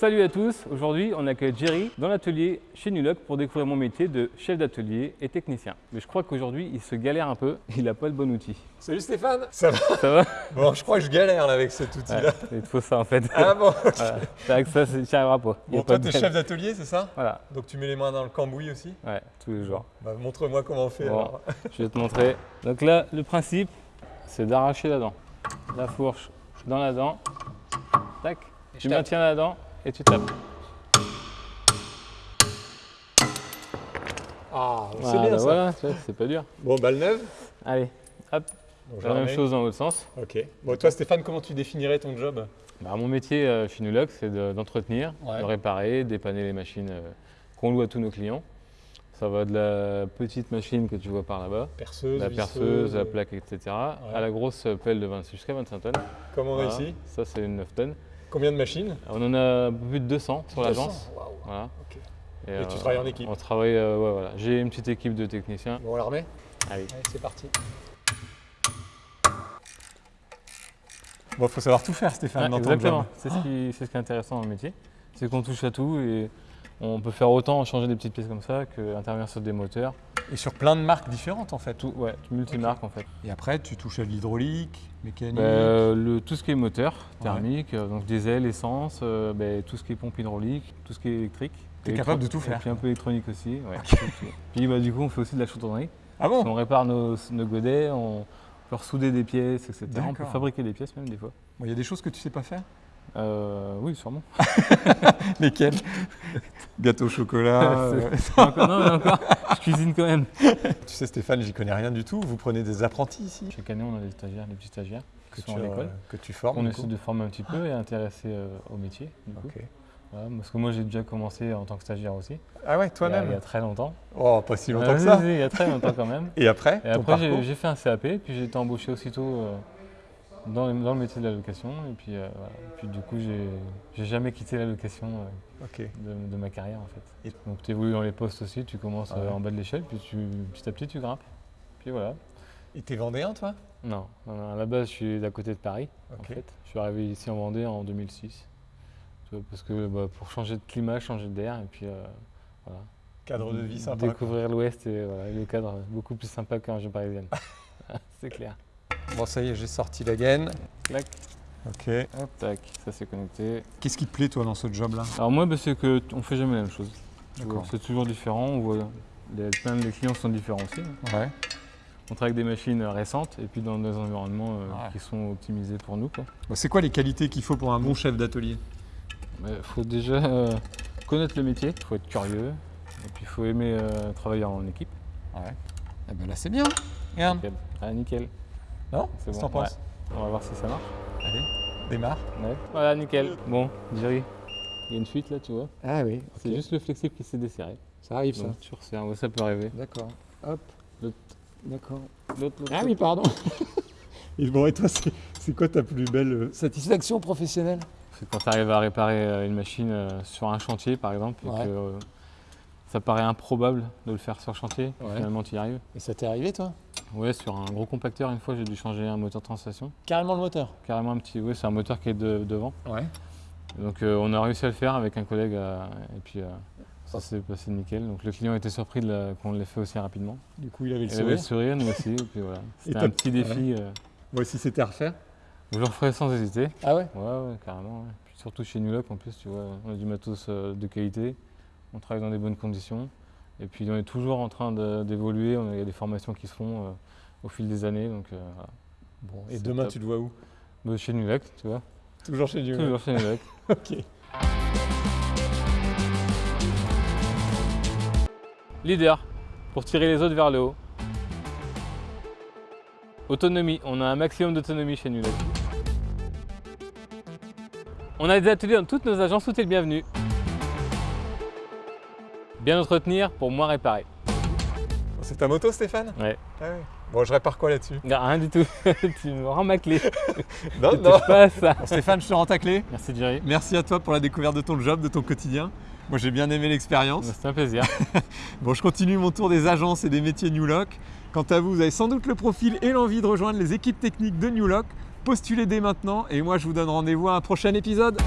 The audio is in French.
salut à tous. Aujourd'hui, on accueille Jerry dans l'atelier chez Nuloc pour découvrir mon métier de chef d'atelier et technicien. Mais je crois qu'aujourd'hui, il se galère un peu. Il n'a pas le bon outil. Salut Stéphane Ça va Ça va Bon, je crois que je galère là avec cet outil-là. Ouais, Il te faut ça en fait. Ah bon ok. Voilà. Avec ça, c'est- tu n'y arriveras pas. Bon, pas toi, t'es chef d'atelier, c'est ça Voilà, Donc tu mets les mains dans le cambouis aussi ouais, tous les jours. bah, Montre-moi comment on fait Bon. alors. Je vais te montrer. Donc là, le principe, c'est d'arracher la dent. La fourche dans la dent. Tac. Tu tape. maintiens la dent et tu tapes. Ah, c'est Voilà, bien ça. Voilà, tu vois, c'est pas dur. Bon, balle neuve Allez, hop, Bon, la même chose dans l'autre sens. Ok. Bon, toi Stéphane, comment tu définirais ton job? Bah, mon métier euh, chez Nuloc, c'est de- d'entretenir, Ouais. de réparer, dépanner les machines euh, qu'on loue à tous nos clients. Ça va de la petite machine que tu vois par là-bas, Perceuse, la visseuse, perceuse, la euh, plaque, etc., à la grosse pelle de 20 jusqu'à 25 tonnes. Comme on a Voilà. ici. Ça, c'est une 9 tonnes. Combien de machines On en a plus de 200 sur l'agence. 200, waouh. Voilà. Ok. Et, tu euh, travailles en équipe On travaille, euh, ouais, voilà. J'ai une petite équipe de techniciens. Bon, on la remet Allez. Allez, c'est parti. Bon, faut savoir tout faire Stéphane dans ton exactement. C'est ce, qui, c'est ce qui est intéressant dans le métier. C'est qu'on touche à tout et on peut faire autant changer des petites pièces comme ça qu'intervenir sur des moteurs. Et sur plein de marques différentes en fait. Tout, ouais, multimarque en fait. Et après, tu touches à l'hydraulique, mécanique. Bah, euh, le, tout ce qui est moteur thermique, euh, donc diesel, essence, euh, bah, tout ce qui est pompe hydraulique, tout ce qui est électrique. T'es Électro- capable de tout et faire. Puis un peu électronique aussi. ouais. Puis bah, du coup, on fait aussi de la chaudronnerie. ah bon On répare nos, nos godets, on peut ressouder des pièces, etc. On peut fabriquer des pièces même des fois. Bon, Il y a des choses que tu sais pas faire? Euh, oui, sûrement. Lesquelles Gâteau au chocolat. euh, encore, non, mais encore, je cuisine quand même. tu sais Stéphane, j'y connais rien du tout. Vous prenez des apprentis ici? Chaque année, on a des stagiaires, des petits stagiaires qui sont tu, à euh, l'école. que tu formes. On essaie coup de former un petit peu et intéresser au métier. du coup. Ok. Voilà, parce que moi, j'ai déjà commencé en tant que stagiaire aussi. Ah ouais, il a- Il y toi-même a très longtemps. Oh, pas si longtemps que ça. il y a très longtemps quand même. Et après Et après, j'ai- fait un CAP, puis j'ai été embauché aussitôt euh, dans, le- dans le métier de la location. Et puis, euh, voilà. Et puis du coup, j'ai jamais quitté la location euh, de, de ma carrière en fait. Et- Donc tu évolues dans les postes aussi, tu commences euh, Ouais. en bas de l'échelle, puis tu, petit à petit tu grimpes. Puis voilà. Et t'es vendéen toi? Non, non, non, à la base je suis d'à côté de Paris en Ok. fait. Je suis arrivé ici en Vendée en 2006. Tu vois, parce que bah, pour changer de climat, changer d'air et puis euh, voilà. Cadre de vie sympa. Découvrir l'Ouest et voilà, et le cadre beaucoup plus sympa qu'en région parisienne. c'est clair. Bon, ça y est, j'ai sorti la gaine. Clac, Ok. hop, tac, ça c'est connecté. Qu'est-ce qui te plaît toi dans ce job-là? Alors moi, bah, c'est que t- on fait jamais la même chose. C'est toujours différent. On voit les, plein de clients sont différents aussi. hein. Ouais. On travaille avec des machines euh, récentes et puis dans des environnements euh, Ouais. qui sont optimisés pour nous. Bon, c'est quoi les qualités qu'il faut pour un bon chef d'atelier? Il faut déjà euh, connaître le métier, il faut être curieux et puis il faut aimer euh, travailler en équipe. Ouais. Eh ben là, c'est bien. Regarde. Nickel. Ah, nickel. Non C'est bon, On va voir si ça marche. Allez, démarre. Ouais. Voilà, nickel. Bon, Jerry, il y a une fuite là, tu vois. Ah oui, C'est juste le flexible qui s'est desserré. Ça arrive Donc tu resserres, ouais, ça peut arriver. D'accord. Hop. L'autre. D'accord. L'autre, Ah oui, pardon. et bon, et toi, c'est quoi ta plus belle euh, satisfaction professionnelle? C'est quand tu arrives à réparer euh, une machine euh, sur un chantier, par exemple, et que euh, ça paraît improbable de le faire sur chantier, Ouais. finalement tu y arrives. Et ça t'est arrivé, toi? Ouais, sur un gros compacteur, une fois, j'ai dû changer un moteur de translation. Carrément le moteur Carrément un petit, ouais, c'est un moteur qui est de- devant. Ouais. Donc euh, on a réussi à le faire avec un collègue, euh, et puis euh, ça s'est passé nickel. Donc le client était surpris qu'on l'ait fait aussi rapidement. Du coup, il avait le Il avait le sourire. sourire, nous aussi, et puis voilà. C'était un petit défi. Moi, si c'était à refaire. je le referais sans hésiter. Ah ouais Ouais, ouais, carrément. ouais. Puis surtout chez Nuloc, en plus, tu vois, on a du matos de qualité, on travaille dans des bonnes conditions, et puis on est toujours en train d'évoluer, il y a des formations qui se font euh, au fil des années, donc euh, voilà. Bon, et demain, top. tu le vois où? Bah, chez Nuloc, tu vois, Toujours chez Dieu. toujours chez Nuloc. Ok. Leader, pour tirer les autres vers le haut. Autonomie, on a un maximum d'autonomie chez Nuloc. On a des ateliers dans toutes nos agences, tout est le bienvenu. Bien entretenir pour moins réparer. C'est ta moto, Stéphane Ouais. Ah ouais. Bon, je répare quoi là-dessus? Non, rien du tout. tu me rends ma clé. Non, touches pas ça. Bon, Stéphane, je te rends ta clé. Merci Jerry. Merci à toi pour la découverte de ton job, de ton quotidien. Moi, j'ai bien aimé l'expérience. C'était un plaisir. Bon, je continue mon tour des agences et des métiers New Lock. Quant à vous, vous avez sans doute le profil et l'envie de rejoindre les équipes techniques de New Lock. Postulez dès maintenant et moi, je vous donne rendez-vous à un prochain épisode.